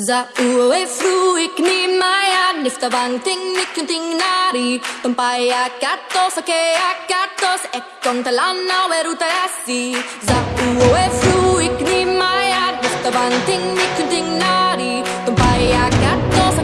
Za ue fruik ni maya nifta banting ni kunting nari Tumpai akatos ake akatos ekon talana weruta asi Za ue fruik ni maya nifta banting ni kunting nari Tumpai katos